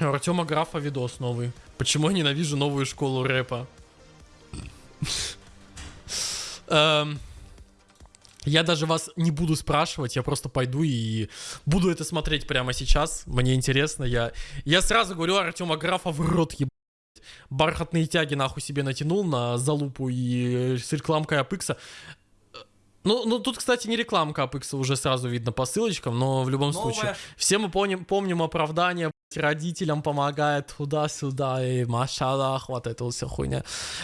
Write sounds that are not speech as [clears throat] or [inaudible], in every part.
У Артема Графа видос новый. Почему я ненавижу новую школу рэпа? [laughs] Эм, Я даже вас не буду спрашивать, я просто пойду и буду это смотреть прямо сейчас. Мне интересно, я, я сразу говорю Артема Графа в рот ебать. Бархатные тяги нахуй себе натянул на залупу и с рекламкой Апекса. Ну, ну, тут, кстати, не рекламка Апекса уже сразу видно по ссылочкам, но в любом Новая случае. Все мы помним, помним оправдание, родителям помогает туда-сюда и машалах, вот это вот вся хуйня.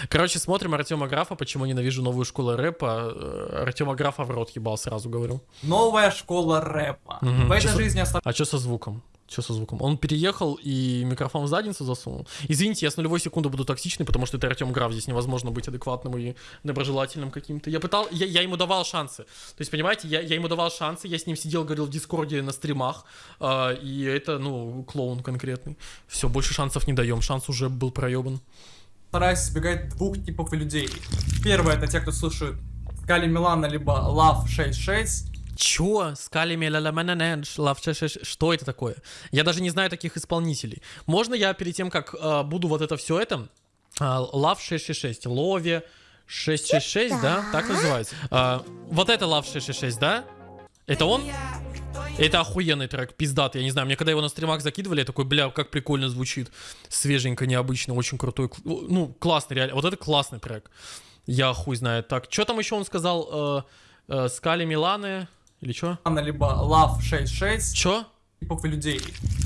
Короче, смотрим Артема Графа, почему ненавижу новую школу рэпа. Э, Артема Графа в рот ебал, сразу говорю. Новая школа рэпа. Мгм. В этой Чё- жизни оставляю А что со звуком? Что со звуком? Он переехал и микрофон в задницу засунул. Извините, я с нулевой секунды буду токсичный, потому что это Артем Граф, здесь невозможно быть адекватным и доброжелательным каким-то. Я пытал, я, я ему давал шансы. То есть, понимаете, я, я ему давал шансы, я с ним сидел, говорил в Дискорде на стримах, а, и это, ну, клоун конкретный. Все, больше шансов не даем, шанс уже был проебан. стараюсь избегать двух типов людей. Первое это те, кто слушает Скали Милана либо Love 66. Чё? Лав Что это такое? Я даже не знаю таких исполнителей. Можно я перед тем, как а, буду вот это все это... Love 666, Лови 666, да? Так называется. А, вот это Love 666, да? Это он? Это охуенный трек, пиздатый, я не знаю, мне когда его на стримах закидывали, я такой, бля, как прикольно звучит, свеженько, необычно, очень крутой, ну, классный, реально, вот это классный трек, я хуй знает. Так, что там еще он сказал, э, э, Скали Миланы, или что? либо Love 66 Чё? типов людей.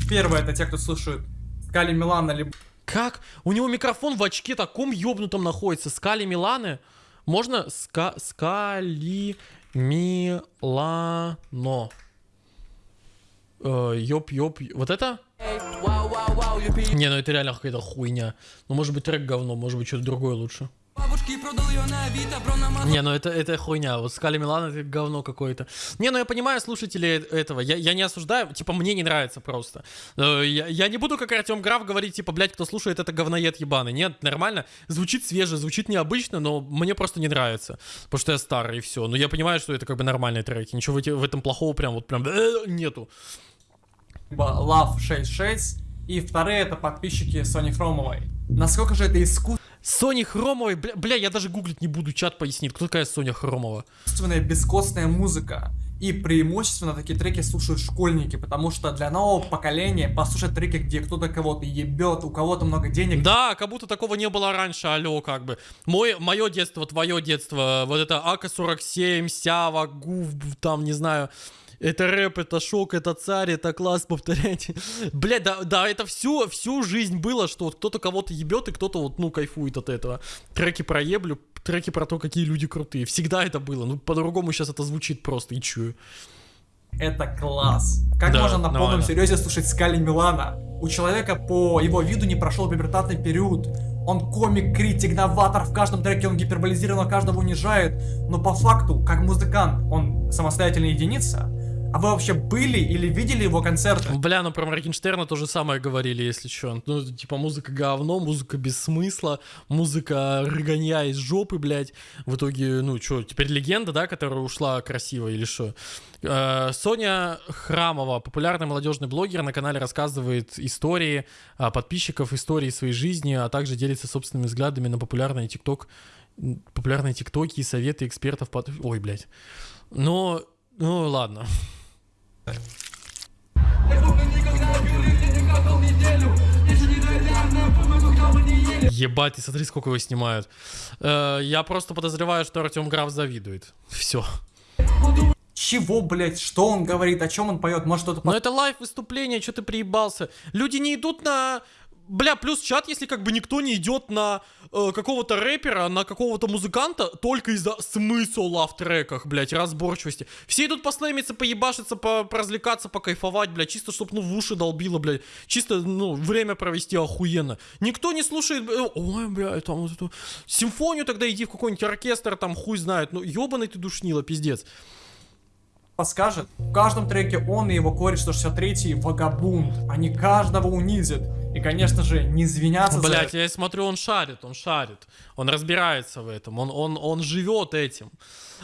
Первое это те, кто слушает Скали Милана либо Как? У него микрофон в очке таком ёбнутом находится. Скали Миланы? Можно? Ска... Скали Милано. Э, ёп, ёп. Вот это? Не, ну это реально какая-то хуйня. Ну, может быть, трек говно, может быть, что-то другое лучше. Бабушки продал ее на Авито, бро, на Не, ну это, это хуйня. Вот Скали Милан это говно какое-то. Не, ну я понимаю слушателей этого. Я, я не осуждаю, типа, мне не нравится просто. Э, Я, я не буду, как Артем Граф, говорить, типа, блядь, кто слушает это говноед ебаный. Нет, нормально. Звучит свеже, звучит необычно, но мне просто не нравится. Потому что я старый и все. Но я понимаю, что это как бы нормальные треки. Ничего в, эти- в этом плохого прям вот прям э, нету. Love 66. И вторые это подписчики Сони Хромовой. Насколько же это искусство Сони Хромовой, бля, бля, я даже гуглить не буду, чат пояснит, кто такая Соня Хромова. искусственная бескостная музыка. И преимущественно такие треки слушают школьники, потому что для нового поколения послушать треки, где кто-то кого-то ебет, у кого-то много денег, Да, как будто такого не было раньше, алло, как бы. Мой, мое детство, твое детство, вот это АК-47, Сява, Гуф, там, не знаю, это рэп, это шок, это царь, это класс, повторяйте. [laughs] Блядь, да, да, это всю, всю жизнь было, что вот кто-то кого-то ебет, и кто-то вот, ну, кайфует от этого. Треки про еблю, треки про то, какие люди крутые. Всегда это было. Ну, по-другому сейчас это звучит просто, и чую. это класс. Как Да, можно на полном нормально. серьезе слушать Скали Милана? У человека по его виду не прошел пубертатный период. Он комик, критик, новатор, в каждом треке он гиперболизированно каждого унижает. Но по факту, как музыкант, он самостоятельная единица. А вы вообще были или видели его концерты? Бля, ну про Моргенштерна то же самое говорили, если что. Ну, типа, музыка говно, музыка без смысла, музыка рыганья из жопы, блядь. В итоге, ну, что, теперь легенда, да, которая ушла красиво или что? Э, Соня Храмова, популярный молодежный блогер, на канале рассказывает истории а, подписчиков, истории своей жизни, а также делится собственными взглядами на популярные тикток, популярные тиктоки и советы экспертов. Под... Ой, блядь. Но, ну, ладно. Ебать, ты смотри, сколько его снимают. Э, я просто подозреваю, что Артем Граф завидует. Все. Чего, блять, что он говорит, о чем он поет? Может что-то Но это live выступление, что ты приебался? Люди не идут на... Бля, плюс чат, если как бы никто не идет на э, какого-то рэпера, на какого-то музыканта, только из-за смысла в треках, блядь, разборчивости. Все идут послэмиться, поебашиться, по поразвлекаться, покайфовать, блядь, чисто, чтоб, ну, в уши долбило, блядь. Чисто, ну, время провести охуенно. Никто не слушает, э, ой, блядь, там вот эту... Симфонию тогда иди в какой-нибудь оркестр, там, хуй знает. Ну, ебаный ты душнила, пиздец. подскажет. В каждом треке он и его кореш 163 вагабунд. Они каждого унизят. И, конечно же, не извиняться за Блять, я смотрю, он шарит, он шарит. Он разбирается в этом. Он, он, он живет этим.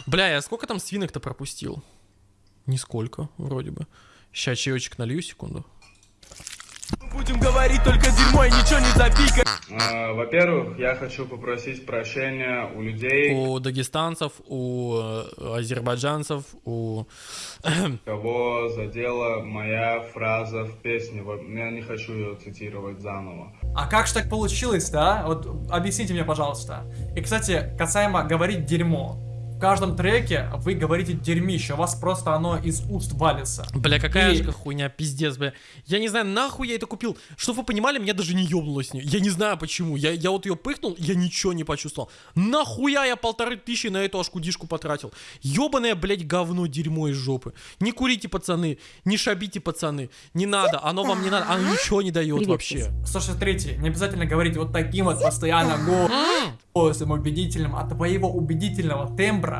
Бля, я сколько там свинок-то пропустил? Нисколько, вроде бы. Сейчас чаечек налью, секунду. Будем говорить только дерьмо и ничего не запикать. А, Во-первых, я хочу попросить прощения у людей, У дагестанцев, у э, азербайджанцев, у... [clears throat] кого задела моя фраза в песне. Я не хочу ее цитировать заново. А как же так получилось, да? Вот объясните мне, пожалуйста. И, кстати, касаемо говорить дерьмо. В каждом треке вы говорите дерьмище, у вас просто оно из уст валится. Бля, какая И- же хуйня, пиздец, бля. Я не знаю, нахуй я это купил. Чтоб вы понимали, меня даже не ёбнуло с ней. Я не знаю почему. Я, я вот ее пыхнул, я ничего не почувствовал. Нахуя я полторы тысячи на эту ашкудишку потратил? Ёбаное, блядь, говно, дерьмо из жопы. Не курите, пацаны, не шабите, пацаны. Не надо, оно вам не надо, оно ничего не дает вообще. 163 не обязательно говорить вот таким вот постоянно голосом убедительным. От твоего убедительного тембра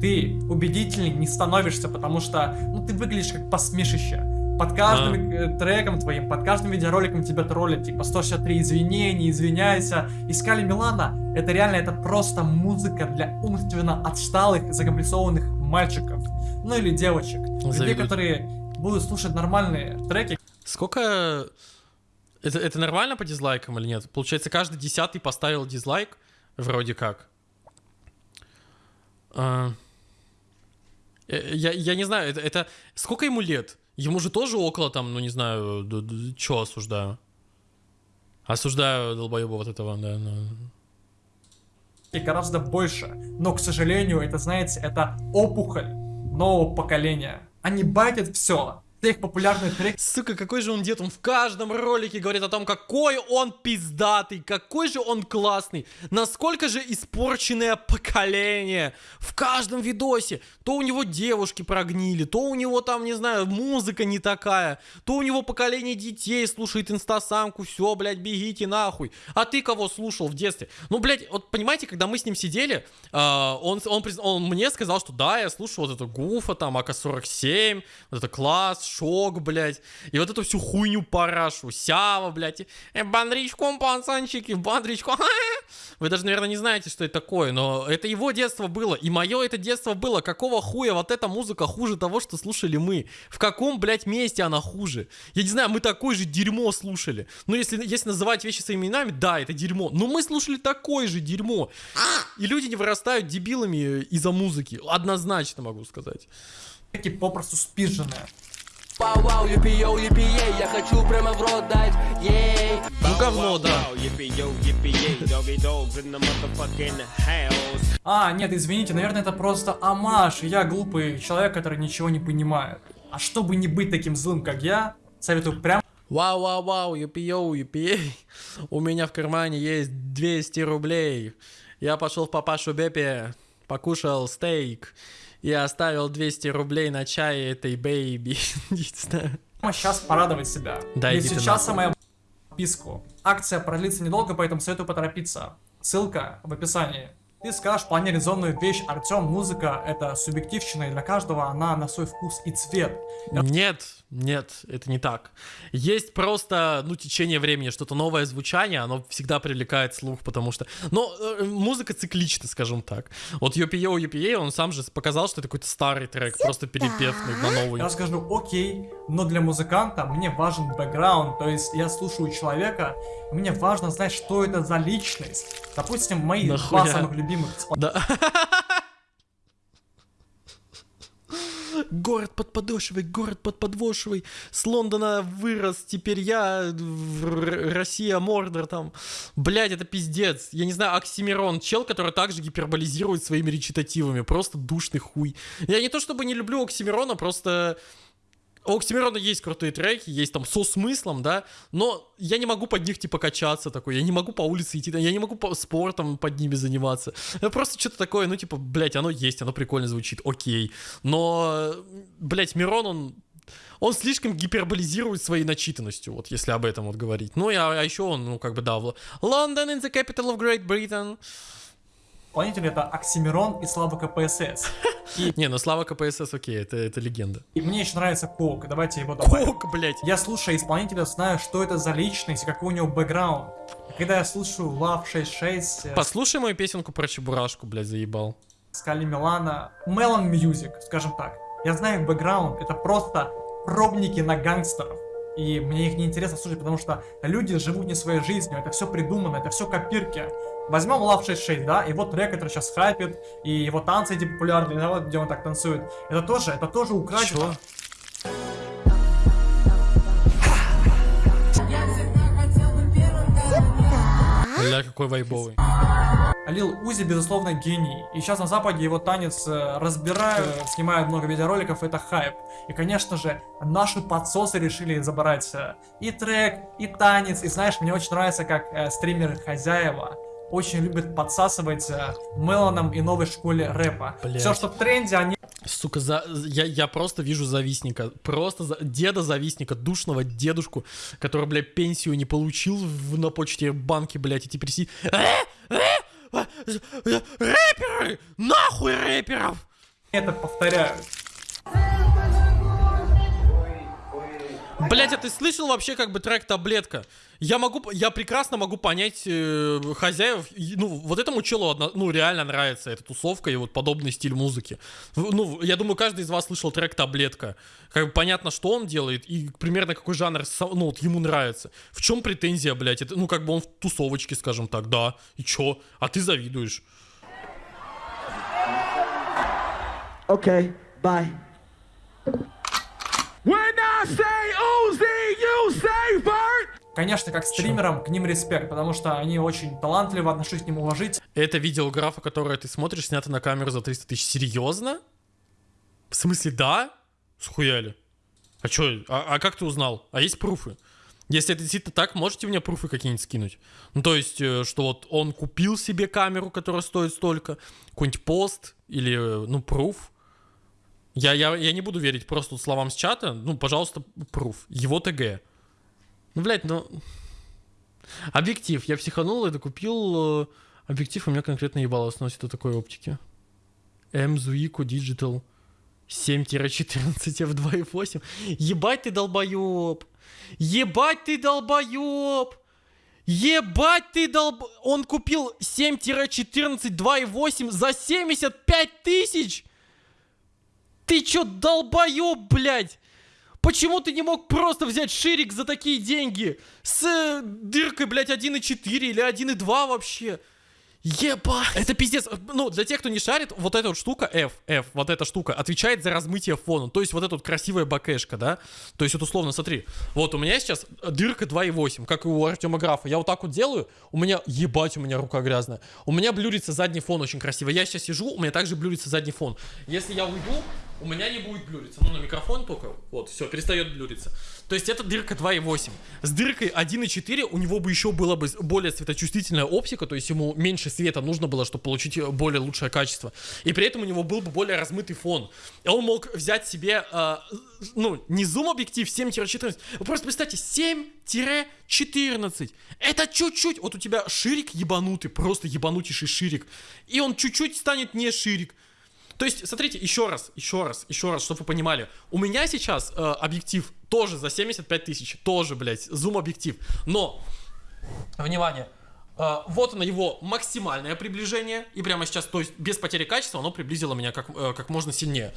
ты убедительней не становишься, потому что, ну, ты выглядишь как посмешище. Под каждым э, треком твоим, под каждым видеороликом тебя троллят, типа 163 извини, не извиняйся. Искали Милана, это реально, это просто музыка для умственно отсталых, закомплексованных мальчиков. Ну или девочек. Людей, Завидуют. которые будут слушать нормальные треки, Сколько... Это, это нормально по дизлайкам или нет? Получается, каждый десятый поставил дизлайк? Вроде как. А, э, Я, я не знаю, это, это... Сколько ему лет? Ему же тоже около там, ну не знаю, что осуждаю? Осуждаю долбоеба вот этого, да. ну. и гораздо больше. Но, к сожалению, это, знаете, это опухоль нового поколения. Они байтят все. Все их популярные треки Сука, какой же он дед, он в каждом ролике говорит о том, какой он пиздатый, какой же он классный, насколько же испорченное поколение. В каждом видосе то у него девушки прогнили, то у него там, не знаю, музыка не такая, то у него поколение детей слушает инстасамку, все, блядь, бегите нахуй. А ты кого слушал в детстве? Ну, блядь, вот понимаете, когда мы с ним сидели, а, он, он, призна- он мне сказал, что да, я слушаю вот эту Гуфа, там, АК-47, вот это класс, шок, блядь, и вот эту всю хуйню парашу, Сява, блядь, э, бандричком, пацанчики, бандричком, [laughs] вы даже, наверное, не знаете, что это такое, но это его детство было, и мое это детство было, какого хуя вот эта музыка хуже того, что слушали мы, в каком, блядь, месте она хуже, я не знаю, мы такое же дерьмо слушали, ну, если, если называть вещи своими именами, да, это дерьмо, но мы слушали такое же дерьмо, и люди не вырастают дебилами из-за музыки, однозначно могу сказать. попросту спизженные. Wow, wow, yippie, yo, yippie, yay, я хочу прямо в рот дать, ей. Ну, говно, да. А, нет, извините, наверное, это просто омаж. Я глупый человек, который ничего не понимает. А чтобы не быть таким злым, как я, советую прям Wow, wow, wow, yippie-yo, yippie У меня в кармане есть 200 рублей. Я пошел в папашу Бепе, покушал стейк и оставил 200 рублей на чай этой [laughs] знаю. сейчас порадовать себя. Да, Ведь сейчас самая подписку. Акция продлится недолго, поэтому советую поторопиться. Ссылка в описании. Ты скажешь вполне резонную вещь, Артем, музыка это субъективщина, и для каждого она на свой вкус и цвет. Нет, нет, это не так. Есть просто, ну, течение времени, что-то новое звучание, оно всегда привлекает слух, потому что... Но э, музыка циклична, скажем так. Вот Юпи-Йоу, Юпи он сам же показал, что это какой-то старый трек, просто перепев на новый. Я скажу, окей, но для музыканта мне важен бэкграунд, то есть я слушаю человека, мне важно знать, что это за личность. Допустим, мои Нахуя? два самых любимых Да. Город под подошвой, город под подвошвой. С Лондона вырос, теперь я, Россия, Мордор там. Блять, это пиздец. Я не знаю, Оксимирон, чел, который также гиперболизирует своими речитативами. Просто душный хуй. Я не то чтобы не люблю Оксимирона, просто... У Оксимирона есть крутые треки, есть там со смыслом, да, но я не могу под них, типа, качаться такой, я не могу по улице идти, я не могу по спортом под ними заниматься. Это просто что-то такое, ну, типа, блядь, оно есть, оно прикольно звучит, окей. Но, блядь, Мирон, он он слишком гиперболизирует своей начитанностью, вот если об этом вот говорить. Ну, и, а, а еще он, ну, как бы, да, London in the capital of Great Britain. Исполнители это Оксимирон и Слава КПСС. И, [laughs] Не, ну, Слава КПСС, окей, это, это легенда. и мне еще нравится Кок, давайте его добавим. Кок, блядь. Я слушаю исполнителя, знаю, что это за личность, какой у него бэкграунд. Когда я слушаю Love 66, э, Послушай мою песенку про Чебурашку, блядь, заебал. Скали Милана, Melon Music, скажем так. Я знаю их бэкграунд, это просто пробники на гангстеров. И мне их не интересно слушать, потому что люди живут не своей жизнью, это все придумано, это все копирки. Возьмем Love 66, да, и вот трек, который сейчас хайпит, и его танцы эти популярные, да, вот где он так танцует. Это тоже, это тоже украдено. Бля, какой вайбовый. Лил Узи, безусловно, гений. И сейчас на Западе его танец э, разбирают, э, снимают много видеороликов, это хайп. И, конечно же, наши подсосы решили забрать э, и трек, и танец. И знаешь, мне очень нравится, как э, стримеры хозяева очень любят подсасывать э, Меланом и новой школе рэпа. Блядь. Все, что в тренде, они Сука, за, я, я просто вижу завистника. Просто за, деда-завистника, душного дедушку, который, блядь, пенсию не получил в, на почте банки, блядь, и теперь сидит... «Э? Э? А, э, Рэперы! Нахуй рэперов! это повторяют. Блять, а ты слышал вообще как бы трек «Таблетка»? Я могу, я прекрасно могу понять э, хозяев. Ну, вот этому челу, одно- ну, реально нравится эта тусовка и вот подобный стиль музыки. Ну, я думаю, каждый из вас слышал трек «Таблетка». Как бы понятно, что он делает и примерно какой жанр, ну, вот ему нравится. В чем претензия, блядь? Это, ну, как бы он в тусовочке, скажем так, да. И чё? А ты завидуешь. Okay, bye. Конечно, как стримерам, к ним респект, потому что они очень талантливы, отношусь к ним уважительно. Это видеографа, которое ты смотришь, снято на камеру за 300 тысяч. Серьезно? В смысле, да? Схуяли. А чё? А, а как ты узнал? А есть пруфы? Если это действительно так, можете мне пруфы какие-нибудь скинуть? Ну, то есть, э, что вот он купил себе камеру, которая стоит столько, какой-нибудь пост или, э, ну, пруф. Я, я, я не буду верить просто словам с чата. Ну, пожалуйста, пруф. Его ТГ. Ну, блядь, ну... Объектив. Я психанул и докупил э, объектив, у меня конкретно ебало сносит от такой оптики. Zuico Digital 7-14 f2.8. Ебать ты долбоеб! Ебать ты долбоеб! Ебать ты долб... Он купил 7-14 2.8 за 75 тысяч! Ты чё, долбоеб, блядь? Почему ты не мог просто взять ширик за такие деньги? С э, дыркой, блядь, 1.4 или 1.2 вообще? Ебать! Это пиздец. Ну, для тех, кто не шарит, вот эта вот штука, F, F, вот эта штука, отвечает за размытие фона. То есть вот эта вот красивая бакешка, да? То есть вот условно, смотри, вот у меня сейчас дырка 2.8, как и у Артема Графа. Я вот так вот делаю, у меня, ебать, у меня рука грязная. У меня блюрится задний фон очень красиво. Я сейчас сижу, у меня также блюрится задний фон. Если я уйду, у меня не будет блюриться. Ну, на микрофон только. Вот, все, перестает блюриться. То есть это дырка 2.8. С дыркой 1.4 у него бы еще была бы более светочувствительная оптика, то есть ему меньше света нужно было, чтобы получить более лучшее качество. И при этом у него был бы более размытый фон. И он мог взять себе, э, ну, не зум-объектив 7-14. Вы просто представьте, 7-14. Это чуть-чуть. Вот у тебя ширик ебанутый, просто ебанутейший ширик. И он чуть-чуть станет не ширик. То есть, смотрите, еще раз, еще раз, еще раз, чтобы вы понимали. У меня сейчас э, объектив тоже за 75 тысяч. Тоже, блядь, зум-объектив. Но, внимание, э, вот оно его максимальное приближение. И прямо сейчас, то есть, без потери качества, оно приблизило меня как, э, как можно сильнее.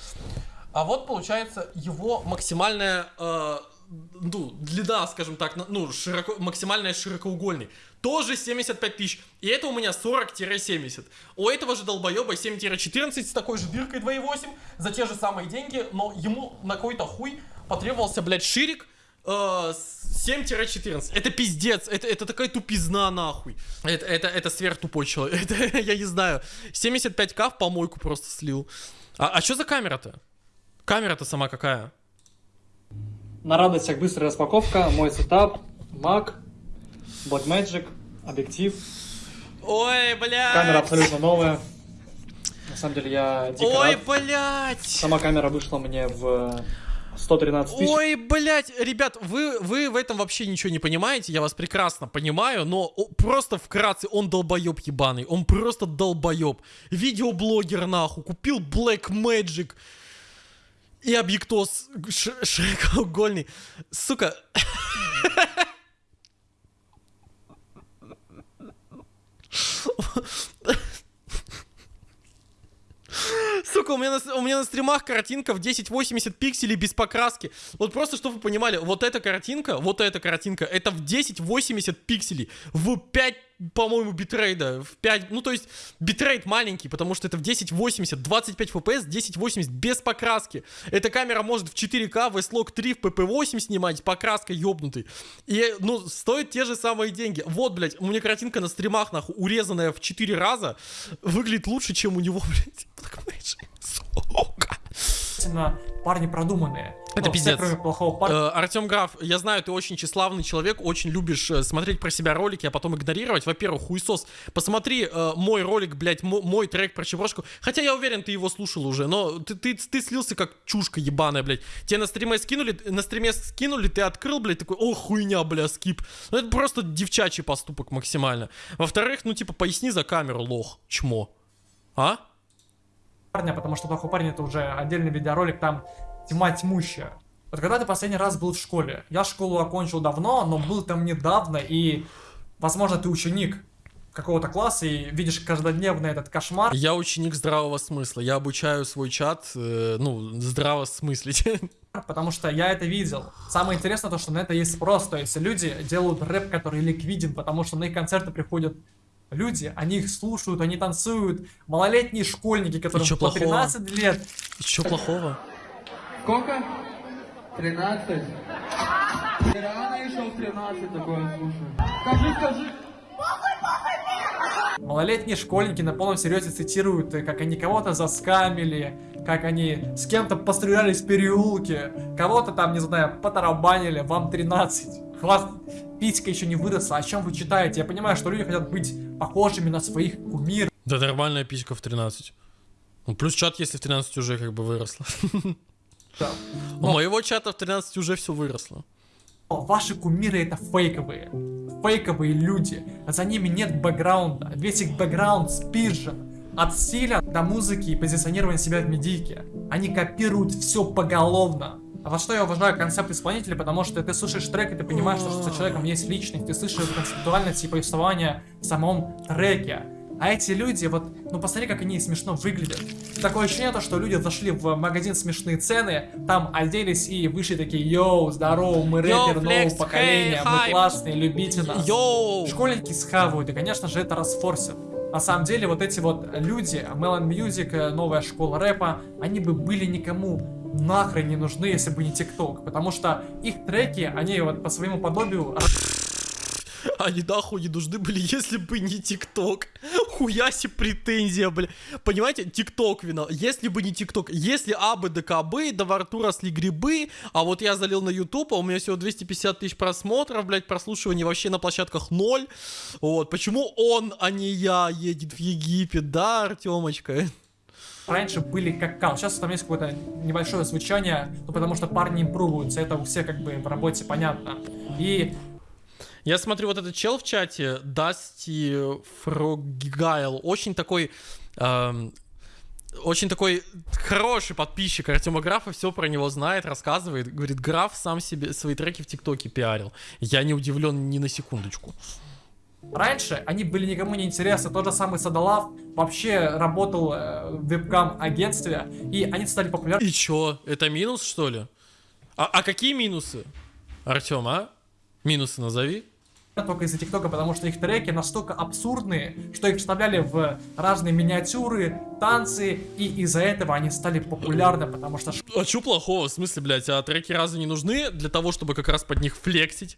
А вот получается его максимальная э, ну, длина, скажем так, ну, широко, максимальная широкоугольный. Тоже 75 тысяч. И это у меня 40-70. У этого же долбоеба 7-14 с такой же дыркой 2.8 за те же самые деньги, но ему на какой-то хуй потребовался, блядь, ширик э, с 7-14. Это пиздец. Это, это такая тупизна, нахуй. Это, это, это сверхтупой человек. [laughs] Это, я не знаю. 75к в помойку просто слил. А, а что за камера-то? Камера-то сама какая? На радость всех быстрая распаковка, мой сетап, Mac, Blackmagic, объектив, Ой, блядь! камера абсолютно новая. На самом деле я дико Ой, рад. блядь! Сама камера вышла мне в 113 тысяч. Ой, блядь, ребят, вы, вы в этом вообще ничего не понимаете, я вас прекрасно понимаю, но просто вкратце, он долбоеб ебаный, он просто долбоеб. Видеоблогер нахуй, купил Black Magic и объектос широкоугольный. Сука, Сука, у меня, на, у меня на стримах картинка в 1080 пикселей без покраски. Вот просто, чтобы вы понимали, вот эта картинка, вот эта картинка, это в 1080 пикселей, в 5 по-моему, битрейта в 5, ну то есть битрейт маленький, потому что это в 1080, 25 FPS, 1080 без покраски. Эта камера может в 4К, в S-Log 3, в PP8 снимать, покраской ёбнутый. И, ну, стоит те же самые деньги. Вот, блядь, у меня картинка на стримах, нахуй, урезанная в 4 раза, выглядит лучше, чем у него, [laughs] блядь, Blackmagic. Сука. Действительно, парни продуманные. Это Ну, все, пиздец. кроме плохого парня. Э, Артем Граф, я знаю, ты очень тщеславный человек, очень любишь э, смотреть про себя ролики, а потом игнорировать. Во-первых, хуесос, посмотри э, мой ролик, блядь, мо- мой трек про Чеброшку. Хотя я уверен, ты его слушал уже, но ты, ты, ты слился как чушка ебаная, блядь. Тебе на стриме скинули, на стриме скинули, ты открыл, блядь, такой, о, хуйня, бля, скип. Ну это просто девчачий поступок максимально. Во-вторых, ну типа, поясни за камеру, лох, чмо. А? Парня, потому что плохой парень это уже отдельный видеоролик, там тьма тьмущая. Вот когда ты последний раз был в школе? Я школу окончил давно, но был там недавно, и, возможно, ты ученик какого-то класса и видишь каждодневно этот кошмар. Я ученик здравого смысла. Я обучаю свой чат, э, ну, здраво смыслить. [laughs] Потому что я это видел. Самое интересное то, что на это есть спрос. То есть люди делают рэп, который ликвиден, потому что на их концерты приходят люди, они их слушают, они танцуют. Малолетние школьники, которым по плохого? 13 лет. Чё плохого? Сколько? 13. Ты рано еще в 13 такое слушаю. Скажи, скажи. Малолетние школьники на полном серьезе цитируют, как они кого-то заскамили, как они с кем-то пострелялись в переулке, кого-то там, не знаю, потарабанили, вам 13. У вас писька еще не выросла, о чем вы читаете? Я понимаю, что люди хотят быть похожими на своих кумиров. Да нормальная писька в 13. Ну, плюс чат, если в 13 уже как бы выросла. У моего чата в 13 уже все выросло. Но ваши кумиры это фейковые. Фейковые люди. За ними нет бэкграунда. Весь их бэкграунд спижен. От стиля до музыки и позиционирования себя в медийке. Они копируют все поголовно. А во что я уважаю концепт исполнителя, потому что ты слушаешь трек, и ты понимаешь, что за человеком есть личность, ты слышишь концептуальность и повествование в самом треке. А эти люди, вот, ну посмотри, как они смешно выглядят. Такое ощущение, то, что люди зашли в магазин смешные цены, там оделись и вышли такие, йоу, здорово, мы рэпер нового поколения, хей, мы хайп». классные, любите нас. Йоу! Школьники схавают, и, конечно же, это расфорсит. На самом деле, вот эти вот люди, Melon Music, э, новая школа рэпа, они бы были никому нахрен не нужны, если бы не ТикТок. Потому что их треки, они вот по своему подобию Они нахуй не нужны были, если бы не ТикТок. [laughs] Хуяси претензия, бля. Понимаете, ТикТок вина. Если бы не ТикТок, если абы да кабы, да во рту росли грибы, а вот я залил на YouTube, а у меня всего 250 тысяч просмотров, блядь, прослушиваний вообще на площадках ноль. Вот, почему он, а не я, едет в Египет, да, Артемочка? [laughs] раньше были как кал. Сейчас там есть какое-то небольшое звучание, ну потому что парни импрувуются, это у всех как бы в работе понятно. И Я смотрю, вот этот чел в чате, Дасти Фроггайл, очень такой... эм, очень такой хороший подписчик Артема Графа, все про него знает, рассказывает. Говорит, Граф сам себе свои треки в ТикТоке пиарил. Я не удивлен ни на секундочку. Раньше они были никому не интересны. Тот же самый Садалав вообще работал э, в вебкам-агентстве, и они стали популярны И чё, это минус, что ли? А, а какие минусы? Артем, а? Минусы назови. только из-за ТикТока, потому что их треки настолько абсурдные, что их вставляли в разные миниатюры, танцы, и из-за этого они стали популярны, потому что А чё плохого? В смысле, блядь, а треки разве не нужны для того, чтобы как раз под них флексить?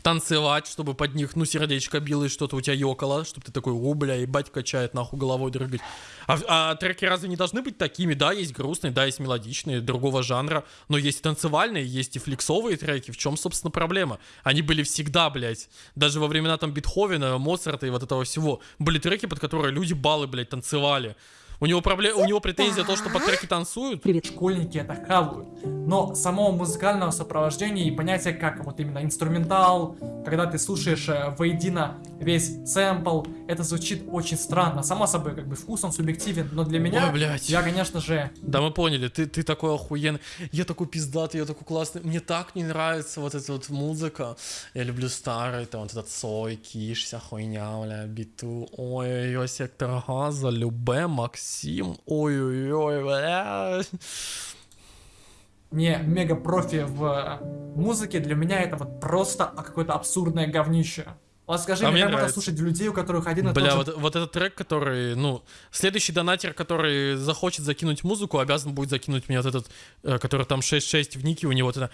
Танцевать, чтобы под них, ну, сердечко било и что-то у тебя ёкало, чтобы ты такой, о, бля, ебать качает, нахуй головой дрыгать. А, а треки разве не должны быть такими? Да, есть грустные, да, есть мелодичные, другого жанра, но есть и танцевальные, есть и флексовые треки. В чем, собственно, проблема? Они были всегда, блядь. Даже во времена там Бетховена, Моцарта и вот этого всего. Были треки, под которые люди баллы, блядь, танцевали. У него, пробле... у него претензия то, что под треки танцуют. школьники это хавают. Но самого музыкального сопровождения и понятия как вот именно инструментал, когда ты слушаешь э, воедино весь сэмпл. Это звучит очень странно. Само собой, как бы вкус он субъективен, но для меня, Ой, блядь. я, конечно же, Да, мы поняли, ты, ты такой охуенный. Я такой пиздатый, я такой классный. Мне так не нравится вот эта вот музыка. Я люблю старый, там вот этот Сой, Киш, вся хуйня, бля, биту. Ой-ой-ой, сектор газа, Любе, Максим. Ой-ой-ой, бля. не мега профи в э, музыке, для меня это вот просто какое-то абсурдное говнище. Вот скажи А мне, как можно нравится. слушать людей, у которых один и Бля, тот же вот, вот этот трек, который, ну, следующий донатер, который захочет закинуть музыку, обязан будет закинуть мне вот этот, э, который там 6-6 в нике, у него вот это...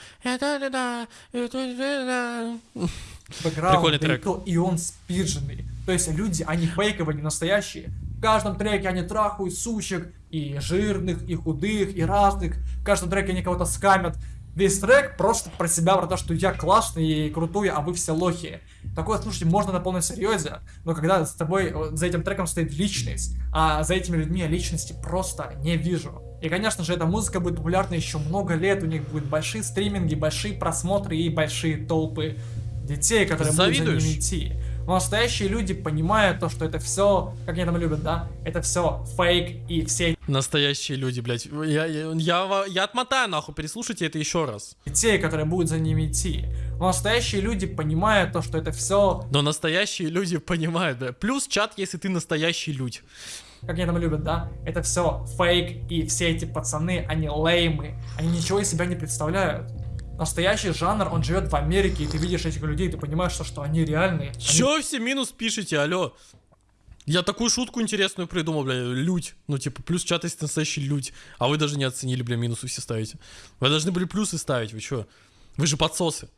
бэкграунд, Прикольный трек. и он спидженный. То есть люди, они фейковые, не настоящие. В каждом треке они трахают сучек, и жирных, и худых, и разных. В каждом треке они кого-то скамят. Весь трек просто про себя, про то, что я классный и крутой, а вы все лохи. Такое слушать можно на полном серьезе, но когда с тобой, э, за этим треком стоит личность, а за этими людьми я личности просто не вижу. И, конечно же, эта музыка будет популярна еще много лет, у них будут большие стриминги, большие просмотры и большие толпы детей, которые будут за Завидуешь? ними идти. Но настоящие люди понимают то, что это все, как они там любят, да, это все фейк, и все Настоящие люди, блядь. Я, я, я, я отмотаю нахуй, переслушайте это еще раз. детей, которые будут за ними идти. Но настоящие люди понимают то, что это все, Но настоящие люди понимают, да. Плюс чат, если ты настоящий людь. как они там любят, да, это все фейк, и все эти пацаны, они леймы, они ничего из себя не представляют. Настоящий жанр, он живет в Америке, и ты видишь этих людей, ты понимаешь, что, что они реальные. Они Чё все минус пишете, алло? Я такую шутку интересную придумал, бля, людь. Ну, типа, плюс чат есть настоящий людь. А вы даже не оценили, бля, минусы все ставите. Вы должны были плюсы ставить, вы чё? Вы же подсосы.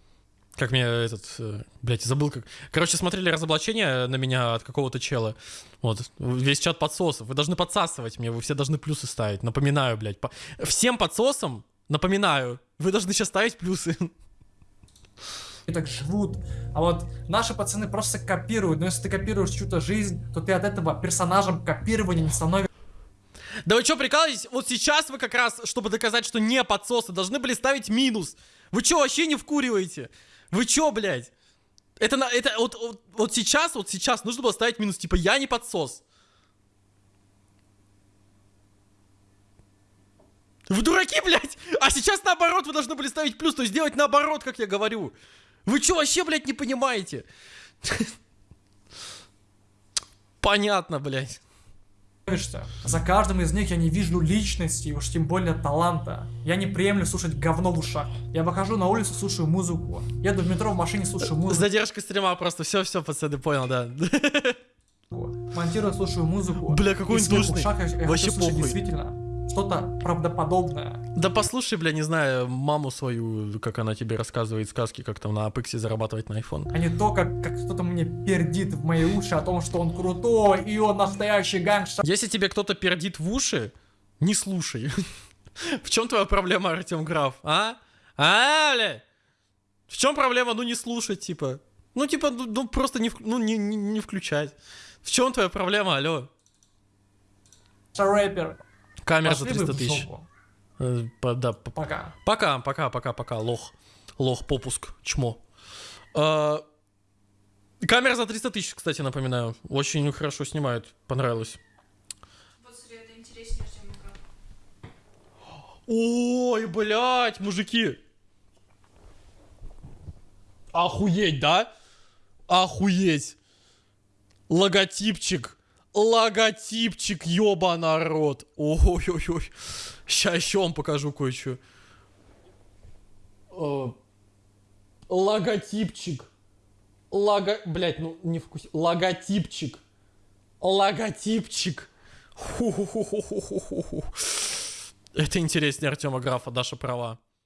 Как мне этот, э, блядь, забыл как. Короче, смотрели разоблачение на меня от какого-то чела. Вот, весь чат подсосов. Вы должны подсасывать мне, вы все должны плюсы ставить. Напоминаю, блядь. по- Всем подсосам, напоминаю, вы должны сейчас ставить плюсы. так живут. А вот наши пацаны просто копируют. Но если ты копируешь чью-то жизнь, то ты от этого персонажем копирования не становишься. Да вы что, прикалываетесь? Вот сейчас вы как раз, чтобы доказать, что не подсосы, должны были ставить минус. Вы что, вообще не вкуриваете? Вы что, блядь? Это, это вот, вот, вот сейчас, вот сейчас нужно было ставить минус, типа, я не подсос. Вы дураки, блядь! А сейчас наоборот, вы должны были ставить плюс, то есть делать наоборот, как я говорю. Вы что, вообще, блядь, не понимаете? Понятно, блядь. За каждым из них я не вижу личности, уж тем более таланта. Я не приемлю слушать говно в ушах. Я выхожу на улицу, слушаю музыку. Еду в метро в машине, слушаю музыку. задержкой стрима просто. Все, все, пацаны, понял, да. Монтирую, слушаю музыку. Бля, какой И он душный. Вообще похуй. действительно что-то правдоподобное. Да послушай, бля, не знаю, маму свою, как она тебе рассказывает сказки, как там на Апексе зарабатывать на iPhone. А не то, как, как кто-то мне пердит в мои уши о том, что он крутой, и он настоящий гангстер. Если тебе кто-то пердит в уши, не слушай. [laughs] В чем твоя проблема, Артем Граф, а? А, бля? В чем проблема, ну не слушать, типа? Ну, типа, ну, ну, просто не, ну, не, не, не включать. В чем твоя проблема, алло? рэпер. Камера за Пошли вы 300 в тысяч. Э, по- Да, по- Пока. Пока, пока, пока, пока, лох. Лох, попуск, чмо. А, камера за 300 тысяч, кстати, напоминаю. Очень хорошо снимает, понравилось. Вот смотри, это интереснее, чем игра. Ой, блядь, мужики. Охуеть, да? Охуеть. Логотипчик. Логотипчик, ёба народ. Ой-ой-ой. Сейчас еще вам покажу кое-что. Э, Логотипчик. Лого... Блять, ну не вкус... Логотипчик. Логотипчик. Ху-ху-ху-ху-ху-ху-ху. Это интереснее Артема Графа, Даша права.